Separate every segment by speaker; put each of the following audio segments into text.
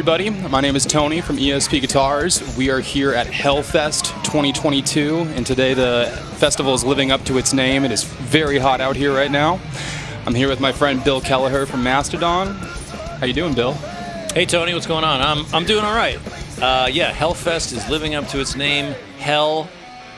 Speaker 1: everybody. My name is Tony from ESP Guitars. We are here at Hellfest 2022, and today the festival is living up to its name. It is very hot out here right now. I'm here with my friend Bill Kelliher from Mastodon. How you doing, Bill?
Speaker 2: Hey Tony, what's going on? I'm, I'm doing all right. Uh, yeah, Hellfest is living up to its name, Hell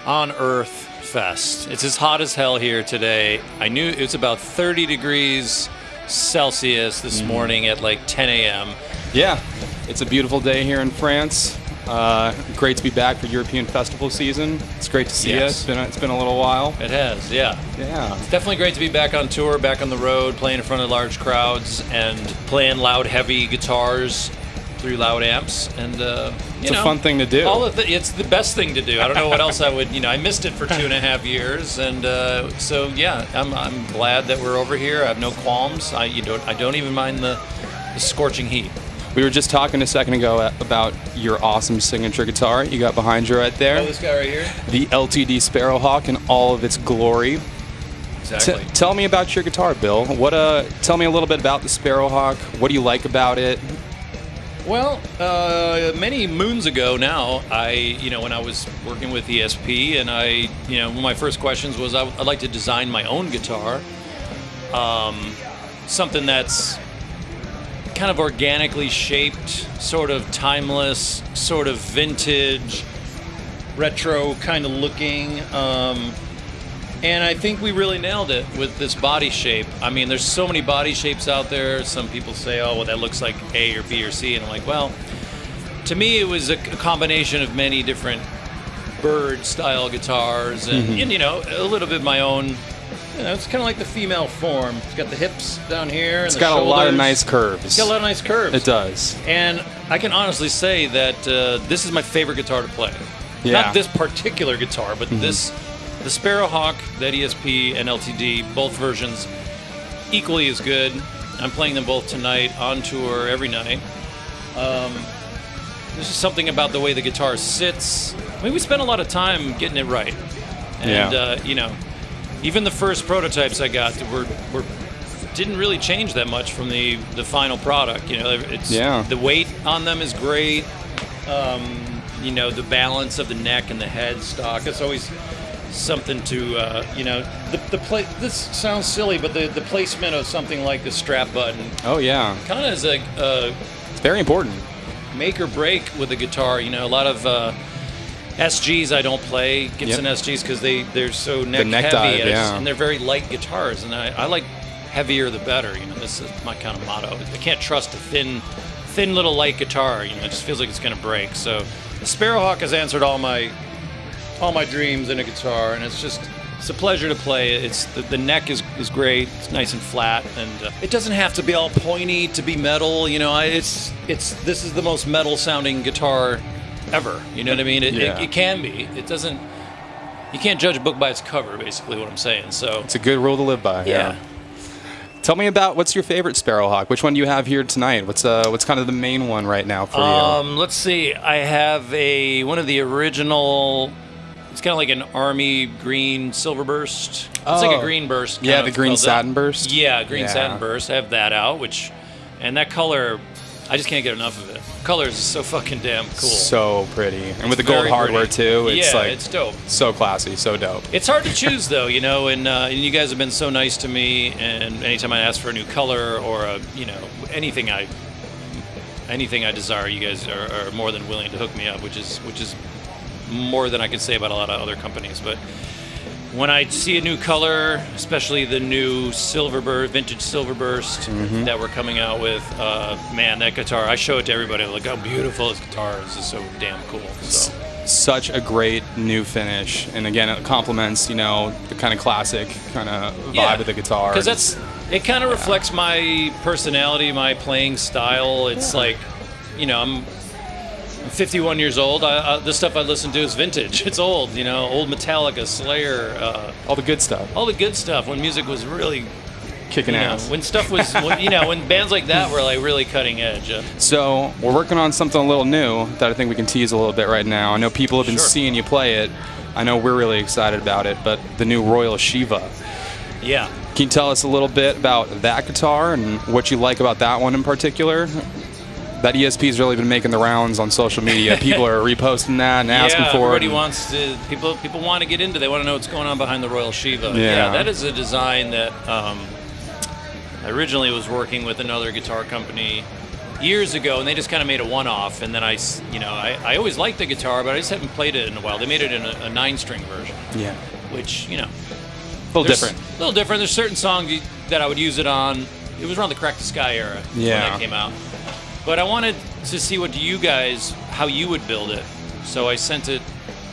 Speaker 2: on Earth Fest. It's as hot as hell here today. I knew it was about 30 degrees Celsius this morning at like 10 a.m.
Speaker 1: Yeah, it's a beautiful day here in France. Uh, great to be back for European festival season. It's great to see you. It's been, it's been a little while.
Speaker 2: It has, yeah.
Speaker 1: Yeah.
Speaker 2: It's Definitely great to be back on tour, back on the road, playing in front of large crowds, and playing loud, heavy guitars through loud amps. And uh, you
Speaker 1: It's a fun thing to do.
Speaker 2: All of the, it's the best thing to do. I don't know what else I would. You know, I missed it for two and a half years, and uh, so yeah, I'm, I'm glad that we're over here. I have no qualms. I you don't I don't even mind the, the scorching heat.
Speaker 1: We were just talking a second ago about your awesome signature guitar you got behind you right there.
Speaker 2: Oh, this guy right here.
Speaker 1: the LTD Sparrowhawk in all of its glory. T-
Speaker 2: Exactly.
Speaker 1: tell me about your guitar, Bill. What uh? Tell me a little bit about the Sparrowhawk. What do you like about it?
Speaker 2: Well, uh, many moons ago now, I, you know, when I was working with ESP, and I, you know, one of my first questions was I, would like to design my own guitar, um, something that's kind of organically shaped, sort of timeless, sort of vintage, retro kind of looking. Um, and I think we really nailed it with this body shape. I mean, there's so many body shapes out there. Some people say, oh, well, that looks like A or B or C. And I'm like, well, to me, it was a, a combination of many different bird style guitars and, and, you know, a little bit my own. You know, it's kind of like the female form. It's got the hips down here.
Speaker 1: It's got
Speaker 2: the
Speaker 1: a lot of nice curves.
Speaker 2: It's got a lot of nice curves.
Speaker 1: It does.
Speaker 2: And I can honestly say that uh, this is my favorite guitar to play.
Speaker 1: Yeah.
Speaker 2: Not this particular guitar, but this, the Sparrowhawk, that ESP and LTD, both versions, equally as good. I'm playing them both tonight on tour every night. Um, there's just something about the way the guitar sits. I mean, we spent a lot of time getting it right, and
Speaker 1: Yeah.
Speaker 2: uh, you know, even the first prototypes I got were were didn't really change that much from the the final product. You know, it's
Speaker 1: Yeah.
Speaker 2: the weight on them is great. Um, you know, the balance of the neck and the head stock. It's always something to uh, you know the the play. This sounds silly, but the the placement of something like the strap button
Speaker 1: Oh yeah,
Speaker 2: kind of is a, a
Speaker 1: it's very important.
Speaker 2: make or break with a guitar. You know, a lot of uh, SGs I don't play Gibson
Speaker 1: Yep.
Speaker 2: SGs because they they're so neck,
Speaker 1: neck
Speaker 2: heavy
Speaker 1: dive,
Speaker 2: and,
Speaker 1: yeah.
Speaker 2: and they're very light guitars, and I, I like heavier the better. You know, this is my kind of motto. I can't trust a thin, thin little light guitar. You know, it just feels like it's gonna break. So the Sparrowhawk has answered all my all my dreams in a guitar, and it's just. It's a pleasure to play. It's the, the neck is, is great. It's nice and flat, and uh, it doesn't have to be all pointy to be metal. You know, I, it's it's this is the most metal sounding guitar ever. You know what I mean? It,
Speaker 1: Yeah.
Speaker 2: it, it can be. It doesn't. You can't judge a book by its cover. Basically, what I'm saying. So
Speaker 1: It's a good rule to live by.
Speaker 2: yeah.
Speaker 1: Tell me about what's your favorite Sparrowhawk? Which one do you have here tonight? What's uh what's kind of the main one right now for you?
Speaker 2: Um, let's see. I have a one of the original. It's kind of like an army green silver burst. It's like
Speaker 1: Oh.
Speaker 2: a green burst.
Speaker 1: Yeah, the green satin burst?
Speaker 2: Yeah, green
Speaker 1: Yeah.
Speaker 2: satin burst. I have that out, which, and that color, I just can't get enough of it. Colors is so fucking damn cool.
Speaker 1: So pretty, and with the gold hardware
Speaker 2: pretty.
Speaker 1: too. It's
Speaker 2: yeah,
Speaker 1: like
Speaker 2: it's dope.
Speaker 1: so classy, so dope.
Speaker 2: It's hard to choose though, you know, and, uh, and you guys have been so nice to me. And anytime I ask for a new color or a, you know, anything I, anything I desire, you guys are, are more than willing to hook me up, which is which is more than I can say about a lot of other companies. But when I see a new color, especially the new Silverburst, vintage Silverburst that we're coming out with, uh, man, that guitar, I show it to everybody. Like, how beautiful this guitar is. It's so damn cool. So.
Speaker 1: Such a great new finish, and again, it complements you know the kind of classic kind of vibe of the guitar.
Speaker 2: Because that's it. Kind of reflects my personality, my playing style. It's like, you know, I'm. I'm 51 years old. I, I, the stuff I listen to is vintage. It's old, you know, old Metallica, Slayer, uh,
Speaker 1: all the good stuff,
Speaker 2: all the good stuff. When music was really,
Speaker 1: kicking
Speaker 2: you know,
Speaker 1: ass.
Speaker 2: when stuff was, when, you know, when bands like that were like really cutting edge. Uh,
Speaker 1: So we're working on something a little new that I think we can tease a little bit right now. I know people have been
Speaker 2: Sure.
Speaker 1: seeing you play it. I know we're really excited about it, but the new Royal Shiva.
Speaker 2: yeah.
Speaker 1: Can you tell us a little bit about that guitar and what you like about that one in particular? That ESP's really been making the rounds on social media. People are reposting that and asking for
Speaker 2: everybody
Speaker 1: it.
Speaker 2: Everybody wants to. People people want to get into. They want to know what's going on behind the Royal Shiva.
Speaker 1: Yeah.
Speaker 2: yeah that is a design that um, I originally was working with another guitar company years ago, and they just kind of made a one-off. And then I, you know, I, I always liked the guitar, but I just haven't played it in a while. They made it in a, a nine-string version,
Speaker 1: yeah,
Speaker 2: which you know,
Speaker 1: a little different.
Speaker 2: A little different. There's certain songs that I would use it on. It was around the Crack the Skye era yeah. when
Speaker 1: Yeah.
Speaker 2: that came out. But I wanted to see what you guys, how you would build it. So I sent it,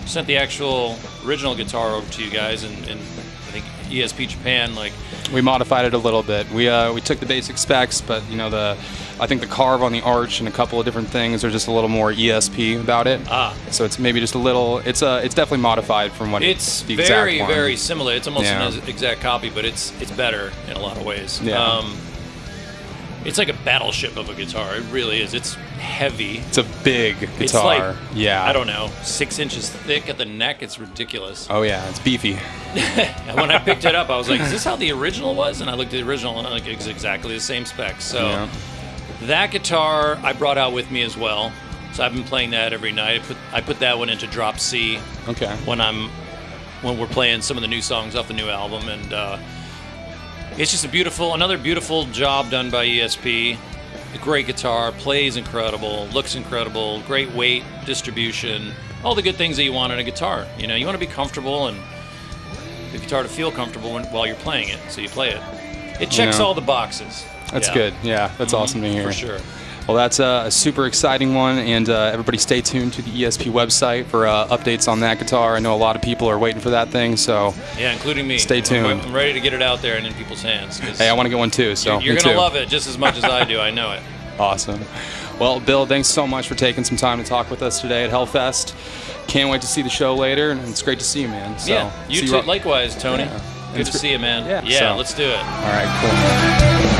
Speaker 2: sent the actual original guitar over to you guys, and, and I think ESP Japan like
Speaker 1: We modified it a little bit. We uh, we took the basic specs, but you know the, I think the carve on the arch and a couple of different things are just a little more ESP about it.
Speaker 2: ah.
Speaker 1: So it's maybe just a little. It's uh, it's definitely modified from what
Speaker 2: It's
Speaker 1: the
Speaker 2: very, very similar. It's almost
Speaker 1: Yeah.
Speaker 2: an exact copy, but it's it's better in a lot of ways.
Speaker 1: Yeah.
Speaker 2: Um, it's like a battleship of a guitar. It really is. It's heavy.
Speaker 1: It's a big guitar.
Speaker 2: It's like
Speaker 1: yeah.
Speaker 2: I don't know, six inches thick at the neck. It's ridiculous.
Speaker 1: Oh yeah, it's beefy.
Speaker 2: And when I picked it up, I was like, "Is this how the original was?" And I looked at the original, and I'm like, it's exactly the same specs. So
Speaker 1: Yeah.
Speaker 2: that guitar I brought out with me as well. So I've been playing that every night. I put I put that one into drop C
Speaker 1: Okay.
Speaker 2: when I'm when we're playing some of the new songs off the new album, and uh, it's just a beautiful, another beautiful job done by ESP. A great guitar, plays incredible, looks incredible, great weight, distribution, all the good things that you want in a guitar. You know, you want to be comfortable and the guitar to feel comfortable when, while you're playing it, so you play it. It checks
Speaker 1: know.
Speaker 2: all the boxes.
Speaker 1: That's
Speaker 2: Yeah,
Speaker 1: good. Yeah, that's mm-hmm. awesome to hear.
Speaker 2: for sure.
Speaker 1: Well, that's a super exciting one, and uh, everybody stay tuned to the ESP website for uh, updates on that guitar. I know a lot of people are waiting for that thing, so
Speaker 2: Yeah, including me.
Speaker 1: Stay tuned.
Speaker 2: I'm ready to get it out there and in people's hands.
Speaker 1: hey, I want to get one too. So
Speaker 2: you're, you're gonna
Speaker 1: too.
Speaker 2: love it just as much as I do. I know it.
Speaker 1: Awesome. Well, Bill, thanks so much for taking some time to talk with us today at Hellfest. Can't wait to see the show later, and it's great to see you, man. So,
Speaker 2: yeah, you too. Likewise, Tony.
Speaker 1: Yeah.
Speaker 2: Good
Speaker 1: It's
Speaker 2: to see you, man.
Speaker 1: Yeah,
Speaker 2: yeah
Speaker 1: so-
Speaker 2: let's do it.
Speaker 1: All right, cool.